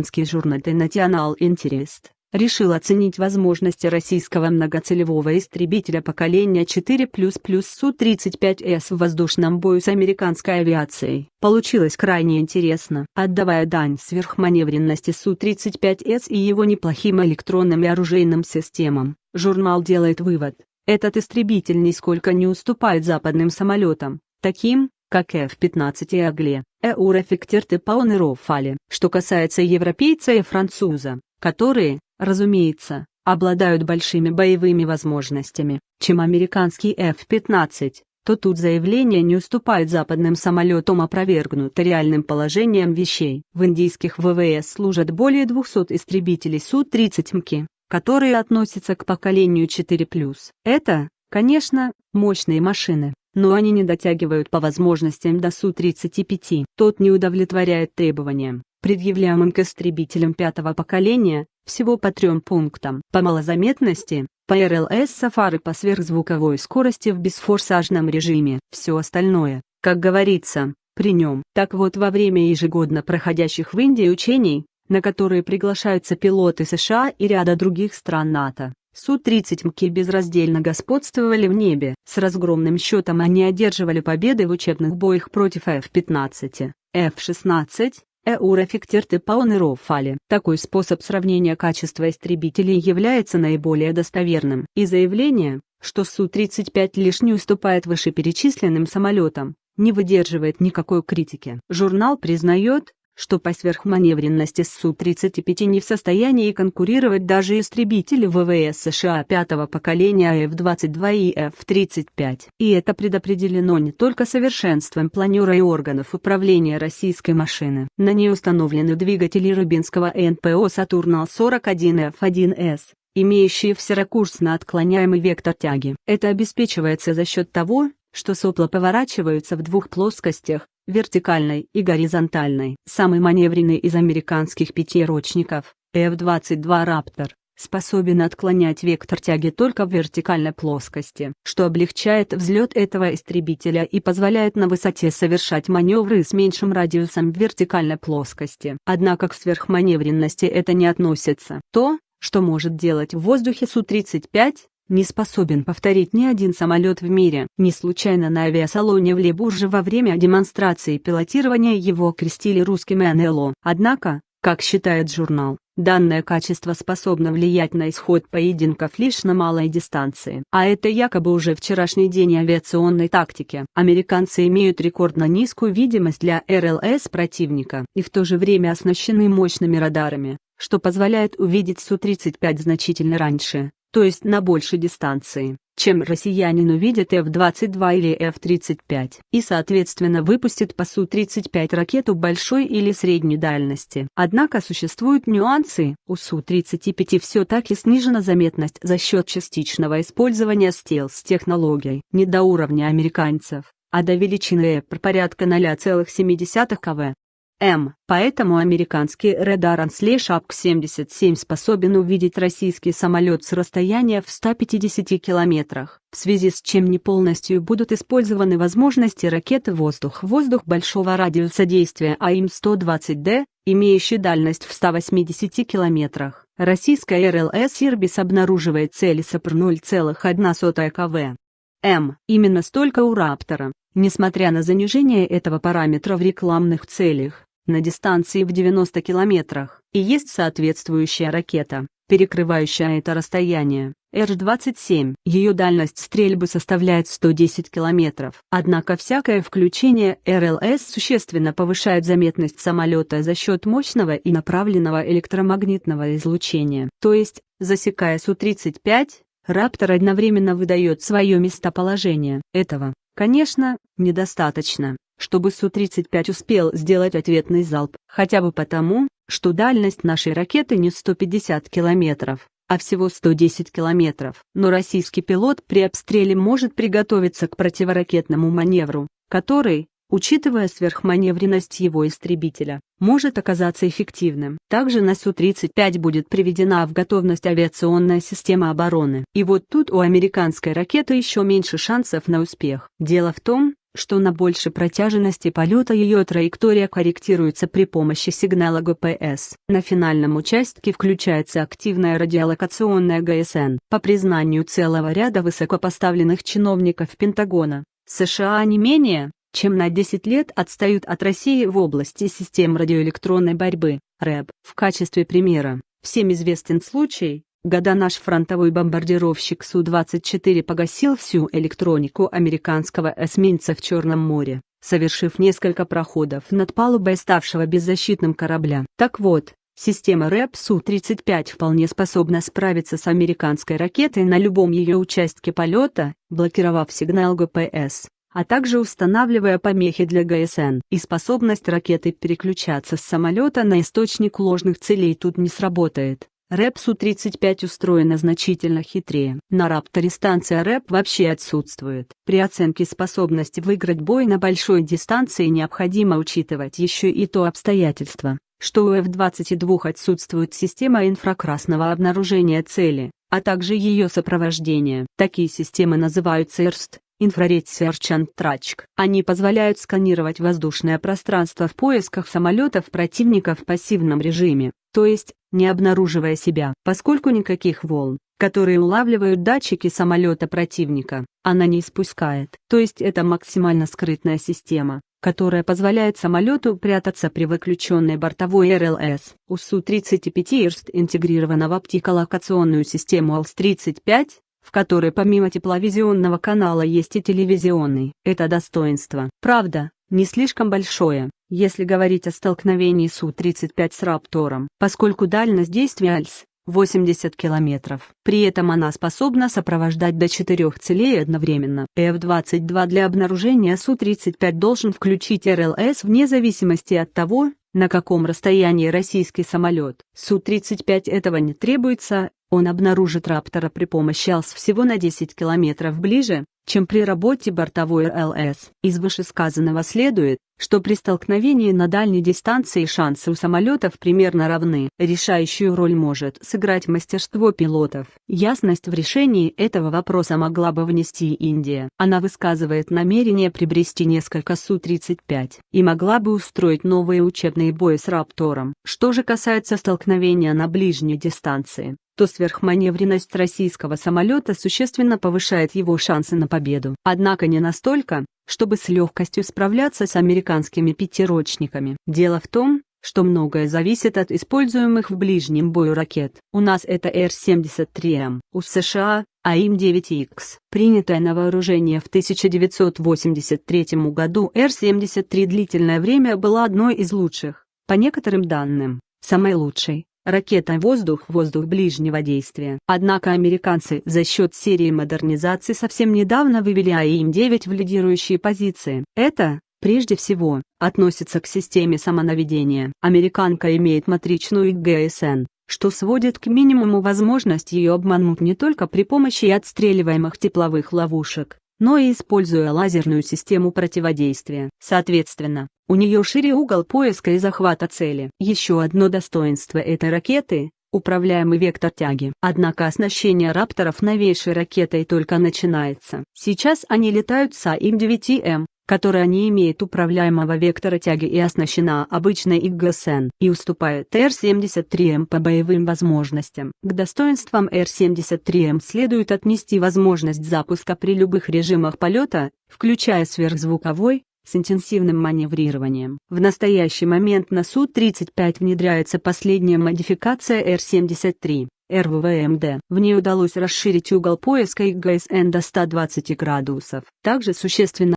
Американский журнал The National Interest решил оценить возможности российского многоцелевого истребителя поколения 4++ Су-35С в воздушном бою с американской авиацией. Получилось крайне интересно. Отдавая дань сверхманевренности Су-35С и его неплохим электронным и оружейным системам, журнал делает вывод. Этот истребитель нисколько не уступает западным самолетам, таким, как F-15 и Агле, Эурофиктерт и Паунерофали. Что касается европейца и француза, которые, разумеется, обладают большими боевыми возможностями, чем американский F-15, то тут заявление не уступает западным самолетам опровергнуто реальным положением вещей. В индийских ВВС служат более 200 истребителей Су-30 МКИ, которые относятся к поколению 4+. Это, конечно, мощные машины, но они не дотягивают по возможностям до Су-35. Тот не удовлетворяет требованиям, предъявляемым к истребителям пятого поколения, всего по трем пунктам. По малозаметности, по РЛС Сафары по сверхзвуковой скорости в бесфорсажном режиме. Все остальное, как говорится, при нем. Так вот во время ежегодно проходящих в Индии учений, на которые приглашаются пилоты США и ряда других стран НАТО, Су-30 МКИ безраздельно господствовали в небе. С разгромным счетом они одерживали победы в учебных боях против F-15, F-16, Эурофиктерт и Паунерофали. Такой способ сравнения качества истребителей является наиболее достоверным. И заявление, что Су-35 лишь не уступает вышеперечисленным самолетам, не выдерживает никакой критики. Журнал признает, что по сверхманевренности Су-35 не в состоянии конкурировать даже истребители ВВС США пятого поколения F-22 и F-35. И это предопределено не только совершенством планера и органов управления российской машины. На ней установлены двигатели Рубинского НПО Сатурна-41F1С, имеющие всеракурсно отклоняемый вектор тяги. Это обеспечивается за счет того, что сопла поворачиваются в двух плоскостях, вертикальной и горизонтальной. Самый маневренный из американских пятирочников, F-22 Raptor, способен отклонять вектор тяги только в вертикальной плоскости, что облегчает взлет этого истребителя и позволяет на высоте совершать маневры с меньшим радиусом в вертикальной плоскости. Однако к сверхманевренности это не относится. То, что может делать в воздухе Су-35, не способен повторить ни один самолет в мире. Не случайно на авиасалоне в Лебурже во время демонстрации пилотирования его окрестили русским НЛО. Однако, как считает журнал, данное качество способно влиять на исход поединков лишь на малой дистанции. А это якобы уже вчерашний день авиационной тактики. Американцы имеют рекордно низкую видимость для РЛС противника и в то же время оснащены мощными радарами, что позволяет увидеть Су-35 значительно раньше то есть на большей дистанции, чем россиянин увидит F-22 или F-35, и соответственно выпустит по Су-35 ракету большой или средней дальности. Однако существуют нюансы, у Су-35 все-таки снижена заметность за счет частичного использования стелс-технологий, не до уровня американцев, а до величины E порядка 0,7 кв. М. Поэтому американский радар AN слеш APG-77 способен увидеть российский самолет с расстояния в 150 километрах, в связи с чем не полностью будут использованы возможности ракеты «Воздух-воздух» большого радиуса действия AIM-120D, имеющей дальность в 180 километрах. Российская РЛС «Ирбис» обнаруживает цели с ЭПР 0,1 кв. М. Именно столько у «Раптора». Несмотря на занижение этого параметра в рекламных целях, на дистанции в 90 километрах, и есть соответствующая ракета, перекрывающая это расстояние. Р-27. Ее дальность стрельбы составляет 110 километров. Однако всякое включение РЛС существенно повышает заметность самолета за счет мощного и направленного электромагнитного излучения. То есть, засекая Су-35, Раптор одновременно выдает свое местоположение. Этого, конечно, недостаточно чтобы Су-35 успел сделать ответный залп, хотя бы потому, что дальность нашей ракеты не 150 километров, а всего 110 километров. Но российский пилот при обстреле может приготовиться к противоракетному маневру, который, учитывая сверхманевренность его истребителя, может оказаться эффективным. Также на Су-35 будет приведена в готовность авиационная система обороны. И вот тут у американской ракеты еще меньше шансов на успех. Дело в том, что на большей протяженности полета ее траектория корректируется при помощи сигнала ГПС. На финальном участке включается активная радиолокационная ГСН. По признанию целого ряда высокопоставленных чиновников Пентагона, США не менее, чем на 10 лет отстают от России в области систем радиоэлектронной борьбы, РЭБ. В качестве примера, всем известен случай, года наш фронтовой бомбардировщик Су-24 погасил всю электронику американского эсминца в Черном море, совершив несколько проходов над палубой ставшего беззащитным корабля. Так вот, Система РЭП Су-35 вполне способна справиться с американской ракетой на любом ее участке полета, блокировав сигнал ГПС, а также устанавливая помехи для ГСН. И способность ракеты переключаться с самолета на источник ложных целей тут не сработает. Рэп Су-35 устроена значительно хитрее. На Рапторе станция рэп вообще отсутствует. При оценке способности выиграть бой на большой дистанции необходимо учитывать еще и то обстоятельство, что у F-22 отсутствует система инфракрасного обнаружения цели, а также ее сопровождения. Такие системы называются IRST, Infrared Search and. Они позволяют сканировать воздушное пространство в поисках самолетов противника в пассивном режиме, то есть, не обнаруживая себя, поскольку никаких волн, которые улавливают датчики самолета противника, она не испускает. То есть это максимально скрытная система, которая позволяет самолету прятаться при выключенной бортовой РЛС. У Су-35 ИРСТ интегрирована в оптиколокационную систему АЛС-35, в которой помимо тепловизионного канала есть и телевизионный. Это достоинство. Правда, не слишком большое, если говорить о столкновении Су-35 с Раптором, поскольку дальность действия АЛС 80 километров. При этом она способна сопровождать до четырех целей одновременно. F-22 для обнаружения Су-35 должен включить РЛС вне зависимости от того, на каком расстоянии российский самолет. Су-35 этого не требуется, он обнаружит Раптора при помощи АЛС всего на 10 километров ближе, чем при работе бортовой РЛС. Из вышесказанного следует, что при столкновении на дальней дистанции шансы у самолетов примерно равны. Решающую роль может сыграть мастерство пилотов. Ясность в решении этого вопроса могла бы внести Индия. Она высказывает намерение приобрести несколько Су-35 и могла бы устроить новые учебные бои с Раптором. Что же касается столкновения на ближней дистанции, то сверхманевренность российского самолета существенно повышает его шансы на победу. Однако не настолько, чтобы с легкостью справляться с американскими пятирочниками. Дело в том, что многое зависит от используемых в ближнем бою ракет. У нас это Р-73М, у США – АИМ-9Х. Принятая на вооружение в 1983 году Р-73 длительное время была одной из лучших, по некоторым данным, самой лучшей, ракета «Воздух-воздух» ближнего действия. Однако американцы за счет серии модернизаций совсем недавно вывели AIM-9 в лидирующие позиции. Это, прежде всего, относится к системе самонаведения. Американка имеет матричную ГСН, что сводит к минимуму возможность ее обмануть не только при помощи отстреливаемых тепловых ловушек, но и используя лазерную систему противодействия. Соответственно, у нее шире угол поиска и захвата цели. Еще одно достоинство этой ракеты – управляемый вектор тяги. Однако оснащение рапторов новейшей ракетой только начинается. Сейчас они летают с AIM-9M, которая не имеет управляемого вектора тяги и оснащена обычной ИГСН, и уступает Р-73М по боевым возможностям. К достоинствам Р-73М следует отнести возможность запуска при любых режимах полета, включая сверхзвуковой, с интенсивным маневрированием. В настоящий момент на Су-35 внедряется последняя модификация Р-73. РВВМД. В ней удалось расширить угол поиска ИГСН до 120 градусов. Также существенно